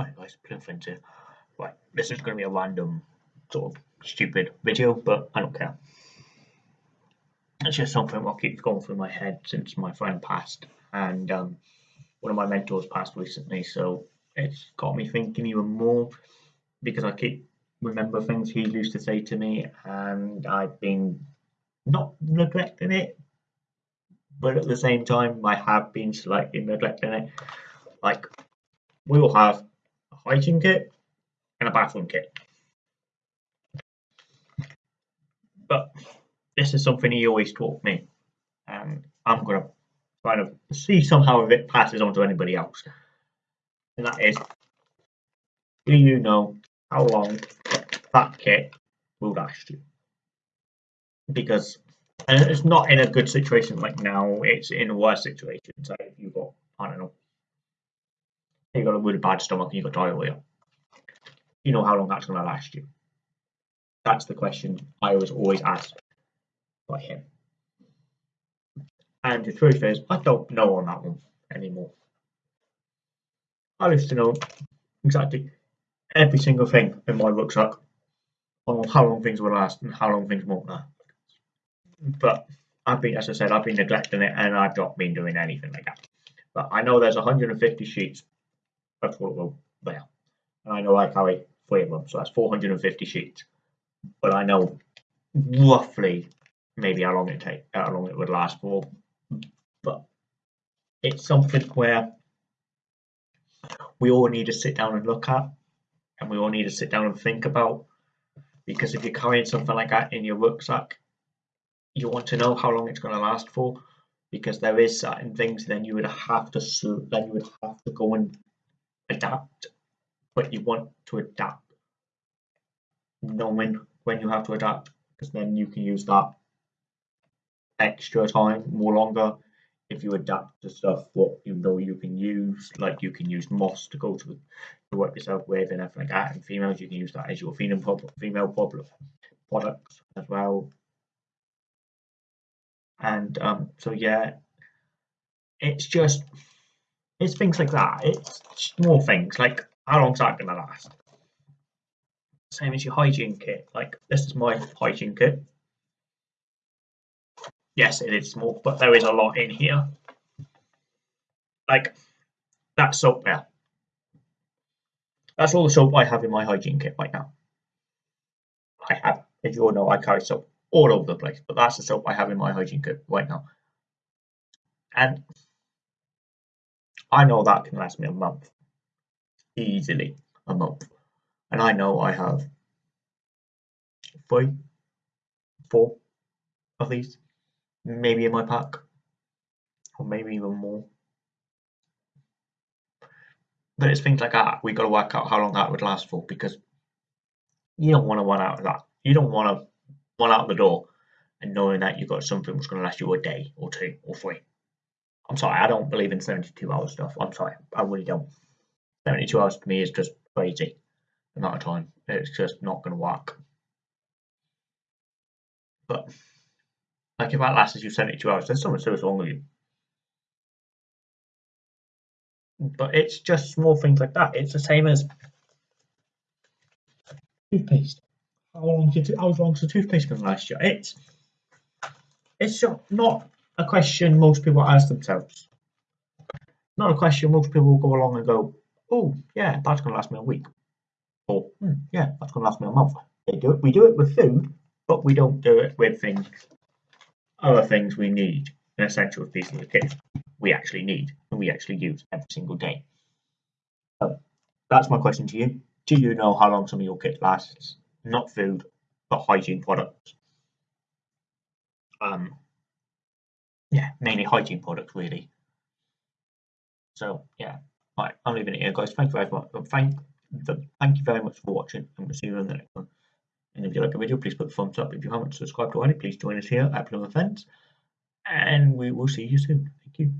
Hi guys, Plymouth here. Right, this is going to be a random sort of stupid video, but I don't care. It's just something that keeps going through my head since my friend passed, and um, one of my mentors passed recently, so it's got me thinking even more because I keep remember things he used to say to me, and I've been not neglecting it, but at the same time, I have been slightly neglecting it. Like, we all have hygiene kit and a bathroom kit. But this is something he always taught me, and I'm going to kind of see somehow if it passes on to anybody else. And that is, do you know how long that kit will last you? Because and it's not in a good situation like now, it's in a worse situation. So you've got, I don't know, you've got a really bad stomach and you've got diarrhea, you know how long that's going to last you. That's the question I was always asked by him. And the truth is, I don't know on that one anymore. I used to know exactly every single thing in my rucksack on how long things will last and how long things won't last. But I've been, as I said, I've been neglecting it and I've not been doing anything like that. But I know there's 150 sheets of toilet roll there. And I know I carry three of them, so that's 450 sheets. But I know roughly maybe how long it take, how long it would last for. But it's something where we all need to sit down and look at, and we all need to sit down and think about. Because if you're carrying something like that in your rucksack, you want to know how long it's going to last for because there is certain things then you would have to then you would have to go and adapt but you want to adapt. Knowing when you have to adapt because then you can use that extra time more longer. If you adapt to stuff what you know you can use like you can use moss to go to, to work yourself with and everything like that and females you can use that as your female problem female problem products as well. And um, so yeah it's just it's things like that. It's small things like how long's that gonna last? Same as your hygiene kit like this is my hygiene kit. Yes it is small but there is a lot in here. Like that soap there. That's all the soap I have in my hygiene kit right now. I have as you all know I carry soap all over the place. But that's the soap I have in my hygiene kit right now. And I know that can last me a month. Easily a month. And I know I have three, four of these, maybe in my pack, or maybe even more. But it's things like that. We've got to work out how long that would last for because you don't want to run out of that. You don't want to run out the door and knowing that you've got something that's going to last you a day or two or three. I'm sorry, I don't believe in 72 hour stuff. I'm sorry, I really don't. 72 hours to me is just crazy amount of time. It's just not going to work. But like if that lasts as you 72 hours, there's something serious wrong with you. But it's just small things like that. It's the same as toothpaste how long did how long's the toothpaste to last you? It's it's not a question most people ask themselves. Not a question most people will go along and go, oh yeah, that's going to last me a week, or hmm, yeah, that's going to last me a month. They do it. We do it with food, but we don't do it with things, other things we need, an essential piece of the kit we actually need and we actually use every single day. So that's my question to you. Do you know how long some of your kit lasts? not food, but hygiene products. Um, yeah, mainly hygiene products, really. So yeah, right, I'm leaving it here, guys. Thank you very much. Thank, the, thank you very much for watching, and we'll see you in the next one. And if you like the video, please put a thumbs up. If you haven't subscribed already, please join us here at Plymouth Fence, and we will see you soon. Thank you.